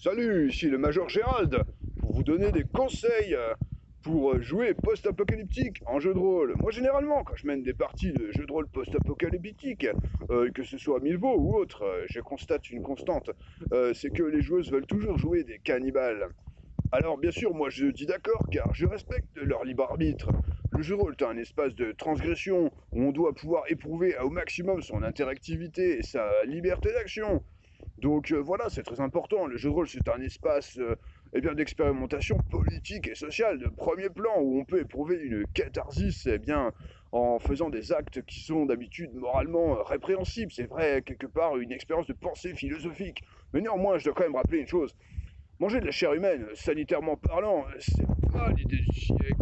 Salut, ici le Major Gérald, pour vous donner des conseils euh, pour jouer post-apocalyptique en jeu de rôle. Moi, généralement, quand je mène des parties de jeux de rôle post-apocalyptique, euh, que ce soit Milvaux ou autre, euh, je constate une constante, c'est que les joueuses veulent toujours jouer des cannibales. Alors, bien sûr, moi je dis d'accord, car je respecte leur libre arbitre. Le jeu de rôle est un espace de transgression où on doit pouvoir éprouver au maximum son interactivité et sa liberté d'action. Donc euh, voilà, c'est très important. Le jeu de rôle, c'est un espace euh, eh bien, d'expérimentation politique et sociale de premier plan où on peut éprouver une catharsis eh bien, en faisant des actes qui sont d'habitude moralement répréhensibles. C'est vrai, quelque part, une expérience de pensée philosophique. Mais néanmoins, je dois quand même rappeler une chose. Manger de la chair humaine, sanitairement parlant, c'est pas l'idée du siècle.